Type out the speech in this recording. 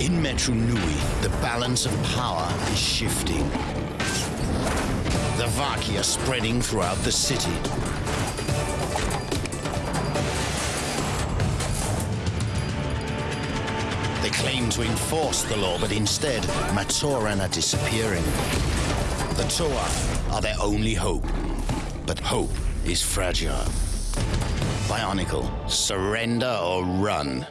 In Metru Nui, the balance of power is shifting. The Vahki are spreading throughout the city. They claim to enforce the law, but instead, Matoran are disappearing. The Toa are their only hope. But hope is fragile. Bionicle, surrender or run.